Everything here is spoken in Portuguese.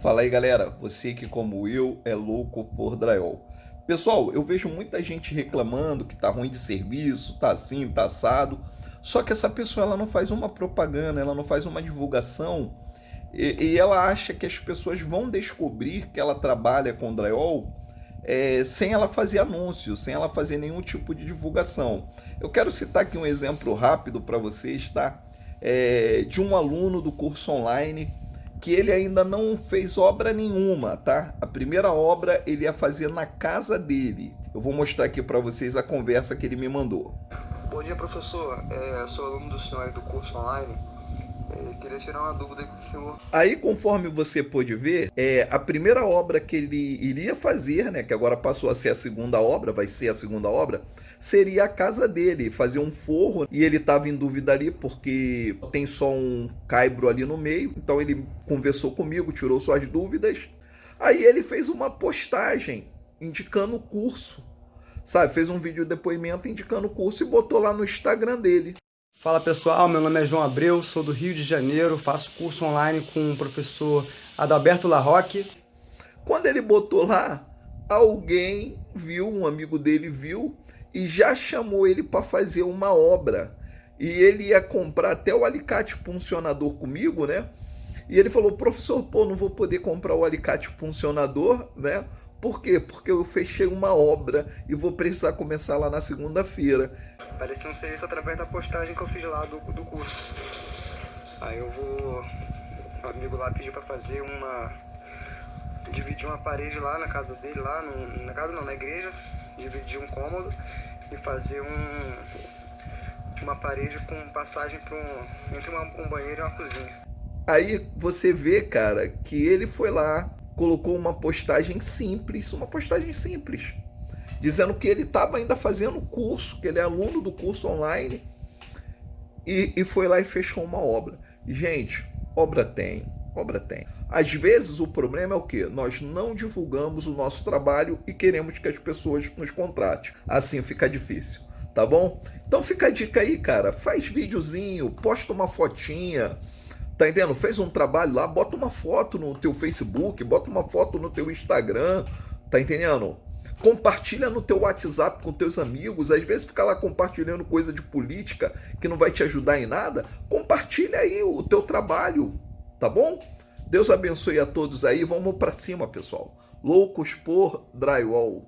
Fala aí galera, você que como eu é louco por drywall. Pessoal, eu vejo muita gente reclamando que tá ruim de serviço, tá assim, tá assado. Só que essa pessoa ela não faz uma propaganda, ela não faz uma divulgação e, e ela acha que as pessoas vão descobrir que ela trabalha com drywall é, sem ela fazer anúncio, sem ela fazer nenhum tipo de divulgação. Eu quero citar aqui um exemplo rápido para vocês, tá? É, de um aluno do curso online que ele ainda não fez obra nenhuma, tá? A primeira obra ele ia fazer na casa dele. Eu vou mostrar aqui para vocês a conversa que ele me mandou. Bom dia, professor. É, sou aluno do senhor do curso online. É, queria tirar uma dúvida com o senhor. Aí, conforme você pôde ver, é, a primeira obra que ele iria fazer, né, que agora passou a ser a segunda obra, vai ser a segunda obra, seria a casa dele, fazer um forro. E ele estava em dúvida ali porque tem só um caibro ali no meio. Então ele conversou comigo, tirou suas dúvidas. Aí ele fez uma postagem indicando o curso. Sabe, fez um vídeo de depoimento indicando o curso e botou lá no Instagram dele. Fala pessoal, meu nome é João Abreu, sou do Rio de Janeiro, faço curso online com o professor Adalberto Larroque. Quando ele botou lá, alguém viu, um amigo dele viu e já chamou ele para fazer uma obra. E ele ia comprar até o alicate puncionador comigo, né? E ele falou, professor, pô, não vou poder comprar o alicate puncionador, né? Por quê? Porque eu fechei uma obra e vou precisar começar lá na segunda-feira. Apareceu um serviço através da postagem que eu fiz lá do, do curso. Aí eu vou... O amigo lá pediu para fazer uma... Dividir uma parede lá na casa dele, lá no... na casa não, na igreja dividir um cômodo e fazer um, uma parede com passagem para um, entre uma, um banheiro e uma cozinha. Aí você vê, cara, que ele foi lá, colocou uma postagem simples, uma postagem simples, dizendo que ele estava ainda fazendo curso, que ele é aluno do curso online, e, e foi lá e fechou uma obra. Gente, obra tem, obra tem. Às vezes o problema é o que? Nós não divulgamos o nosso trabalho e queremos que as pessoas nos contratem. Assim fica difícil, tá bom? Então fica a dica aí, cara. Faz videozinho, posta uma fotinha, tá entendendo? Fez um trabalho lá, bota uma foto no teu Facebook, bota uma foto no teu Instagram, tá entendendo? Compartilha no teu WhatsApp com teus amigos, às vezes fica lá compartilhando coisa de política que não vai te ajudar em nada. Compartilha aí o teu trabalho, tá bom? Deus abençoe a todos aí. Vamos para cima, pessoal. Loucos por drywall.